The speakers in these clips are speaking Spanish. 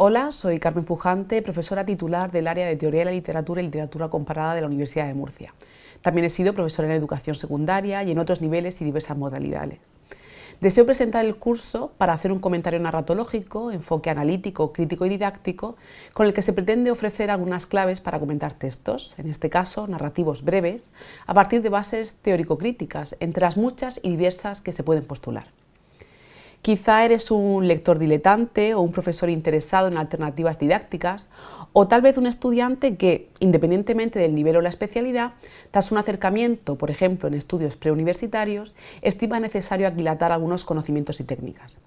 Hola, soy Carmen Pujante, profesora titular del área de Teoría de la Literatura y Literatura Comparada de la Universidad de Murcia. También he sido profesora en educación secundaria y en otros niveles y diversas modalidades. Deseo presentar el curso para hacer un comentario narratológico, enfoque analítico, crítico y didáctico, con el que se pretende ofrecer algunas claves para comentar textos, en este caso narrativos breves, a partir de bases teórico-críticas, entre las muchas y diversas que se pueden postular. Quizá eres un lector diletante o un profesor interesado en alternativas didácticas o tal vez un estudiante que, independientemente del nivel o la especialidad, tras un acercamiento, por ejemplo en estudios preuniversitarios, estima necesario aquilatar algunos conocimientos y técnicas.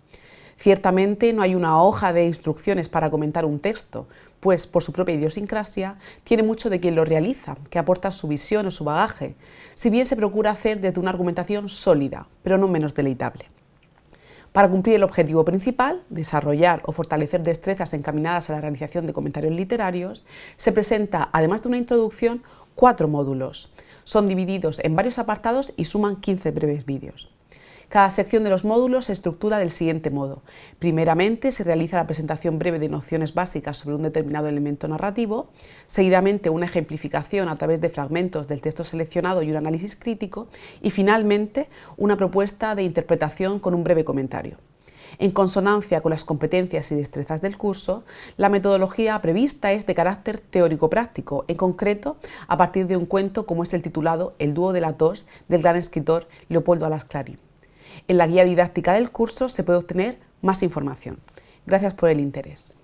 Ciertamente no hay una hoja de instrucciones para comentar un texto, pues por su propia idiosincrasia tiene mucho de quien lo realiza, que aporta su visión o su bagaje, si bien se procura hacer desde una argumentación sólida, pero no menos deleitable. Para cumplir el objetivo principal, desarrollar o fortalecer destrezas encaminadas a la realización de comentarios literarios, se presenta, además de una introducción, cuatro módulos. Son divididos en varios apartados y suman 15 breves vídeos. Cada sección de los módulos se estructura del siguiente modo. Primeramente se realiza la presentación breve de nociones básicas sobre un determinado elemento narrativo, seguidamente una ejemplificación a través de fragmentos del texto seleccionado y un análisis crítico y finalmente una propuesta de interpretación con un breve comentario. En consonancia con las competencias y destrezas del curso, la metodología prevista es de carácter teórico-práctico, en concreto a partir de un cuento como es el titulado El dúo de la tos del gran escritor Leopoldo Alas Clarín. En la guía didáctica del curso se puede obtener más información. Gracias por el interés.